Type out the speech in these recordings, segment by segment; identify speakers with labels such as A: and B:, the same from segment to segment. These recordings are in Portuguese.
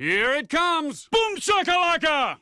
A: Here it comes! Boom shakalaka!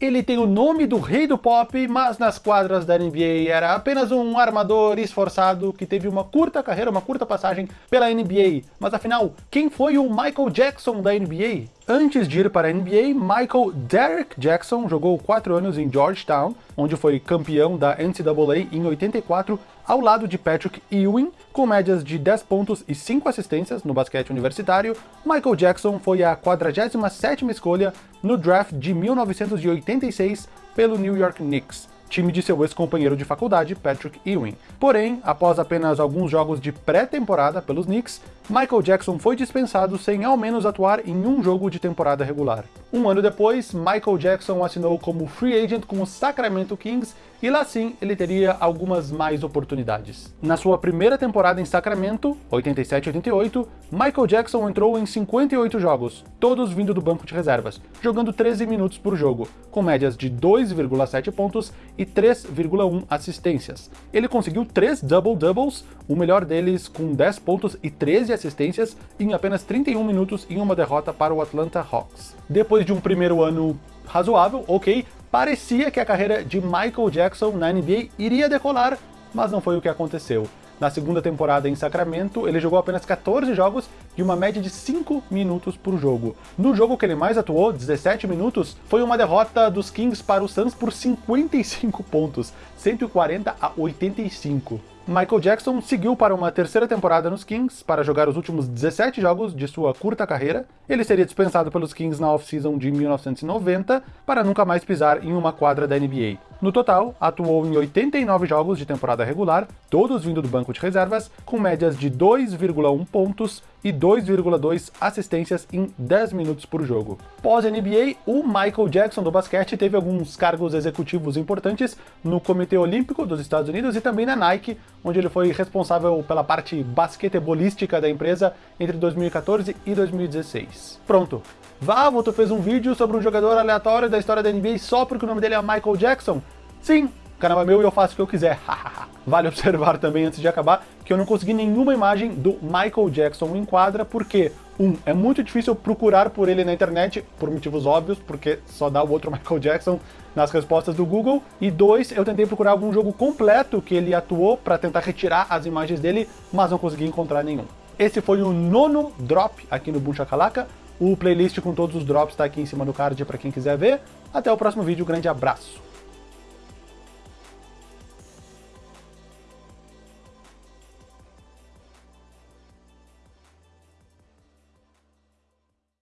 B: Ele tem o nome do rei do pop, mas nas quadras da NBA era apenas um armador esforçado que teve uma curta carreira, uma curta passagem pela NBA. Mas afinal, quem foi o Michael Jackson da NBA? Antes de ir para a NBA, Michael Derrick Jackson jogou 4 anos em Georgetown, onde foi campeão da NCAA em 84, ao lado de Patrick Ewing, com médias de 10 pontos e 5 assistências no basquete universitário, Michael Jackson foi a 47ª escolha no draft de 1986 pelo New York Knicks, time de seu ex-companheiro de faculdade, Patrick Ewing. Porém, após apenas alguns jogos de pré-temporada pelos Knicks, Michael Jackson foi dispensado sem ao menos atuar em um jogo de temporada regular. Um ano depois, Michael Jackson assinou como free agent com o Sacramento Kings e lá sim ele teria algumas mais oportunidades. Na sua primeira temporada em Sacramento, 87-88, Michael Jackson entrou em 58 jogos, todos vindo do banco de reservas, jogando 13 minutos por jogo, com médias de 2,7 pontos e 3,1 assistências. Ele conseguiu 3 double-doubles, o melhor deles com 10 pontos e 13 assistências em apenas 31 minutos em uma derrota para o Atlanta Hawks. Depois de um primeiro ano razoável, ok, parecia que a carreira de Michael Jackson na NBA iria decolar, mas não foi o que aconteceu. Na segunda temporada em Sacramento, ele jogou apenas 14 jogos e uma média de 5 minutos por jogo. No jogo que ele mais atuou, 17 minutos, foi uma derrota dos Kings para o Suns por 55 pontos, 140 a 85. Michael Jackson seguiu para uma terceira temporada nos Kings para jogar os últimos 17 jogos de sua curta carreira. Ele seria dispensado pelos Kings na off-season de 1990 para nunca mais pisar em uma quadra da NBA. No total, atuou em 89 jogos de temporada regular, todos vindo do banco de reservas, com médias de 2,1 pontos e 2,2 assistências em 10 minutos por jogo. Pós-NBA, o Michael Jackson do basquete teve alguns cargos executivos importantes no Comitê Olímpico dos Estados Unidos e também na Nike, onde ele foi responsável pela parte basquetebolística da empresa entre 2014 e 2016. Pronto, Vavo, tu fez um vídeo sobre um jogador aleatório da história da NBA só porque o nome dele é Michael Jackson? Sim, canal é meu e eu faço o que eu quiser. vale observar também, antes de acabar, que eu não consegui nenhuma imagem do Michael Jackson em quadra, porque, um, é muito difícil procurar por ele na internet, por motivos óbvios, porque só dá o outro Michael Jackson nas respostas do Google, e dois, eu tentei procurar algum jogo completo que ele atuou para tentar retirar as imagens dele, mas não consegui encontrar nenhum. Esse foi o nono drop aqui no Boom. O playlist com todos os drops está aqui em cima do card para quem quiser ver. Até o próximo vídeo, grande abraço!